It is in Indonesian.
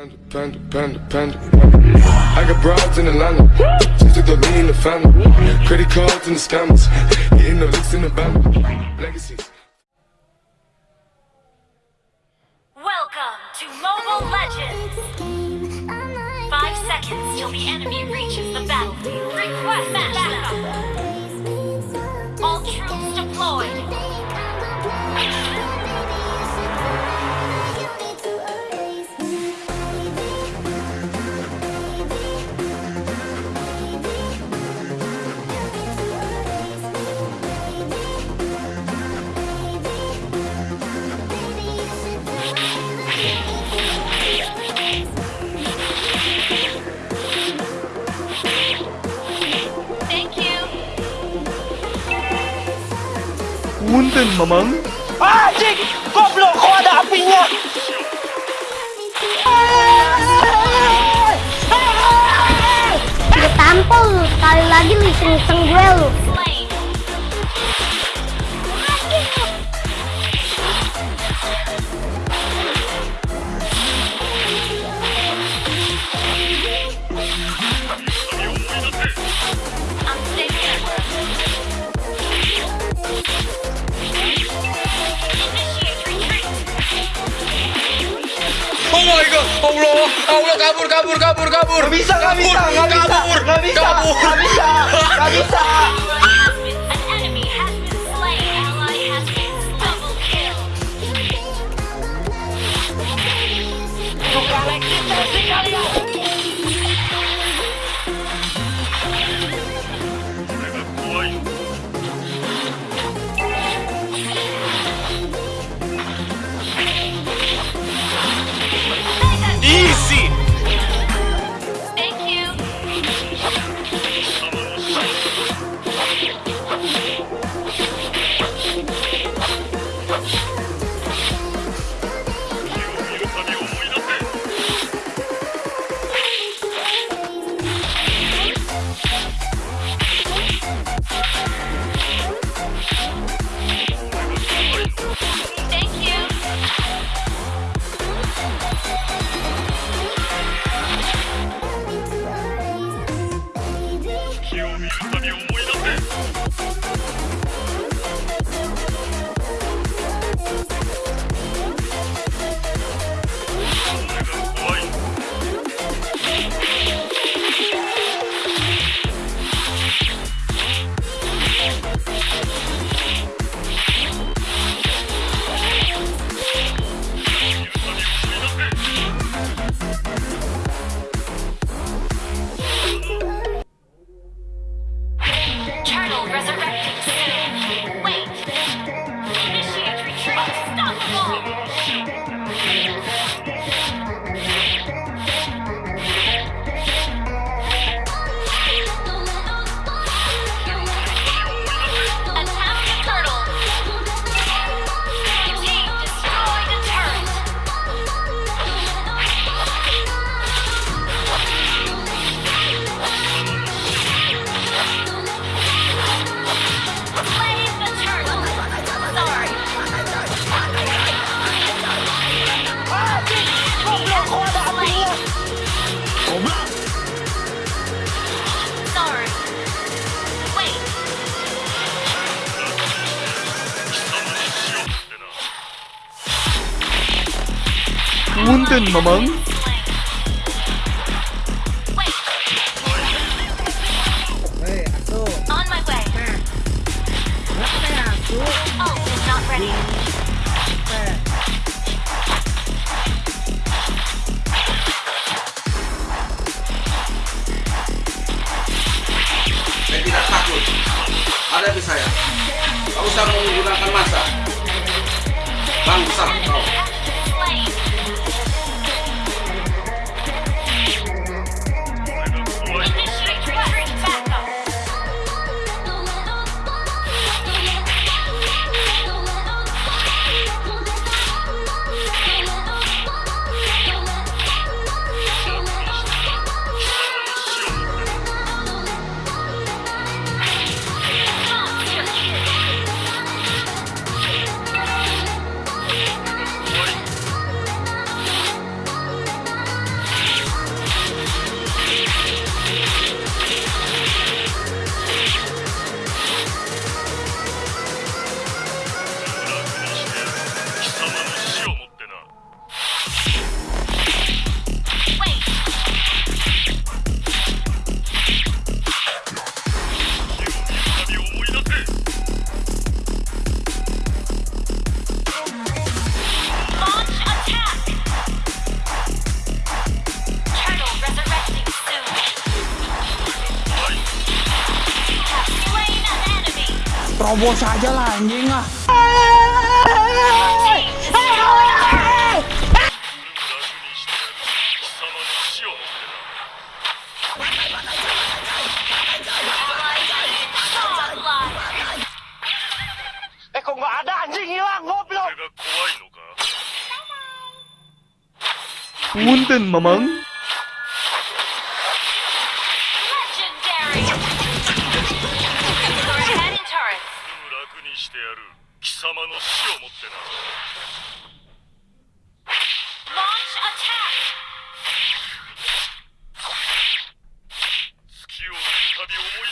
Panda, panda, panda. I got broads in Atlanta. Just to throw me in the family. Credit cards and the scammers. Getting no licks in the band. Legacies. Welcome to Mobile Legends! Five seconds till the enemy reaches the battlefield. Request backup! Punten, Mamang. Anjing! Goblok, kok ada apinya? Gue tampol lu, sekali lagi lu iseng-iseng gue lu. God, Allah, Allah kabur, kabur, kabur, kabur. Gak bisa, gak bisa, gak bisa, kabur, gak bisa, kabur. gak bisa, gak bisa. An Saya tidak takut. Hadapi saya. Kau usah menggunakan masa. Bangsa kau. Terobos aja lah anjing ah. Godlike. Eh kok nggak ada anjing hilang goblok. Punten, Mamang. してやる貴様の死をもってな。旅思い